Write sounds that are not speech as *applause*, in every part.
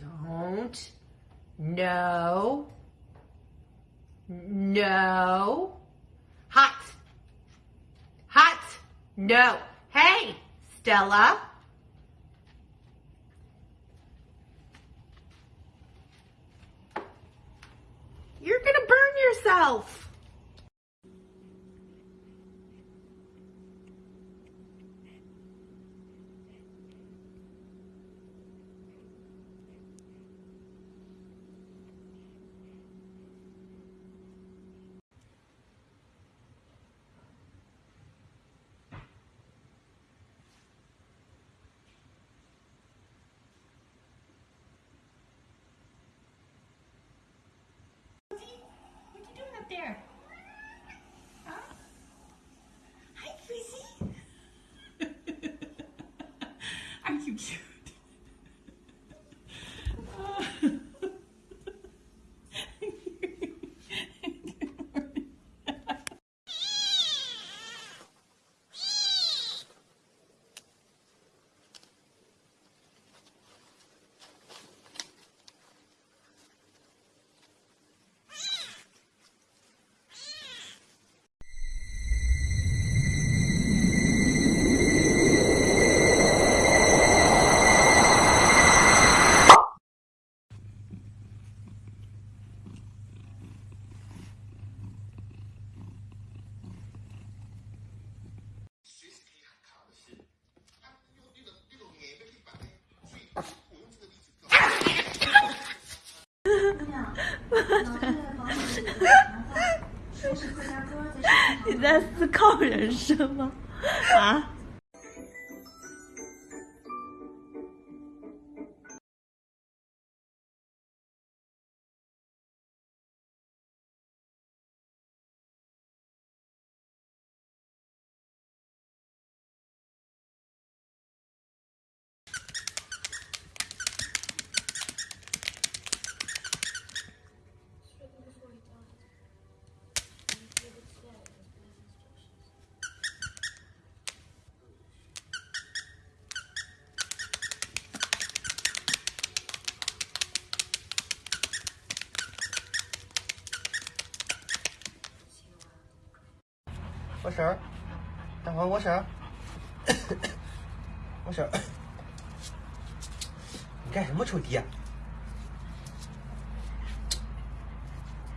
Don't. No. No. Hot. Hot. No. Hey, Stella. You're gonna burn yourself. There? *laughs* 你在思考人生吗？啊？我婶儿，等会儿我婶儿，我婶儿，你干什么臭爹？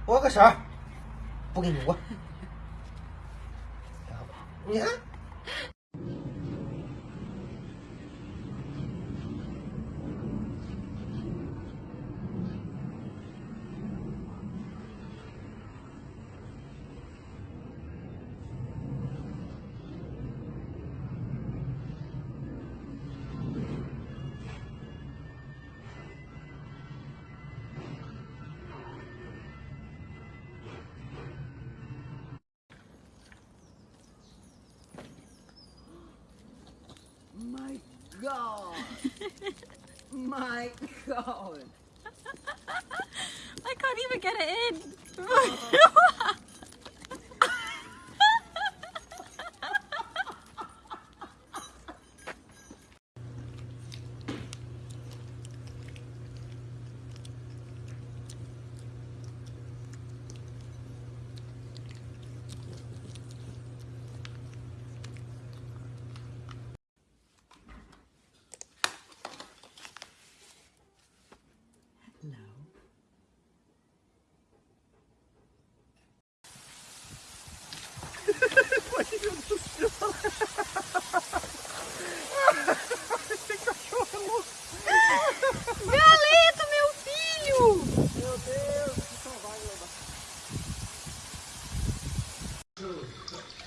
我个婶儿，不给你我，你看。God. *laughs* My God. I can't even get it in. Oh. *laughs*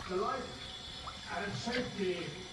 to life and safety.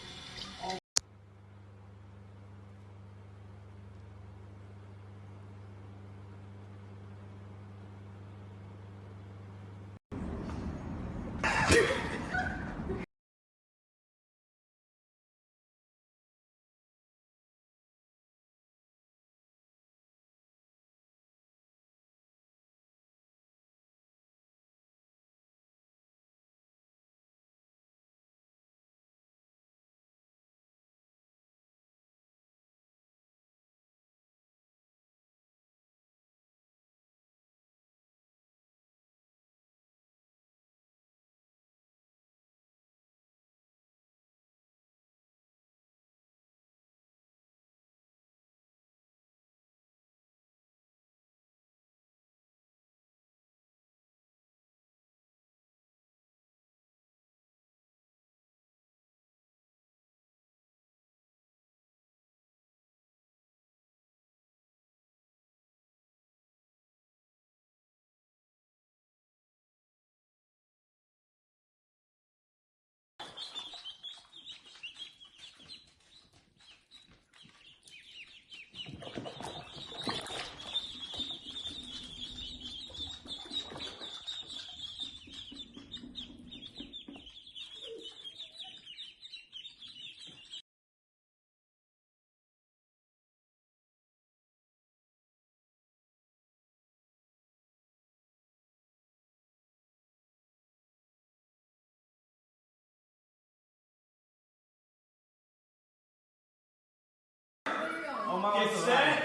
Get set.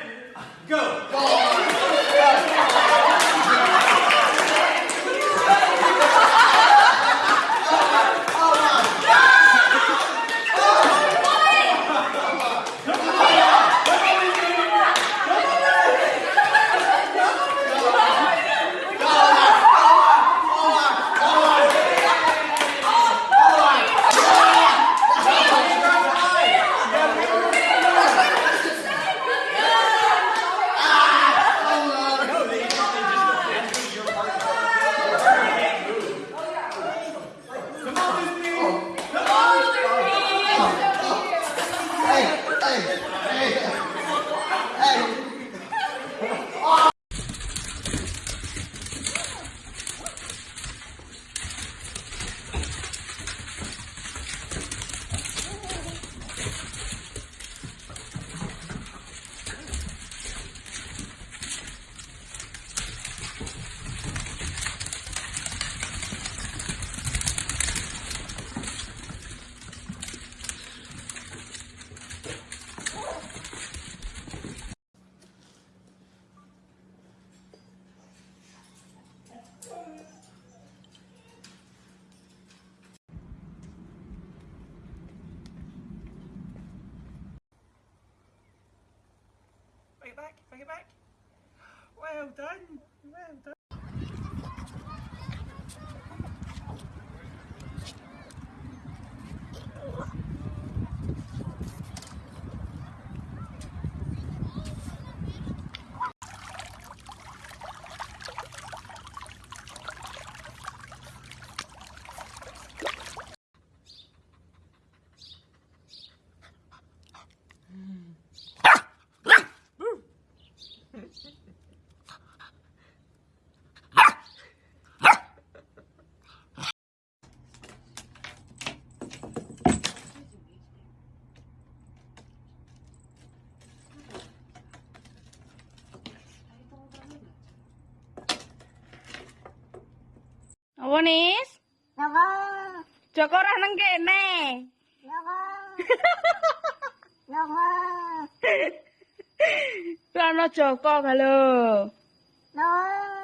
Go. It back, bring it back. Well done, well done. Apa nis? Joko. Joko ora nang kene. *laughs* Joko. Joko. Ora Joko, galo. Joko.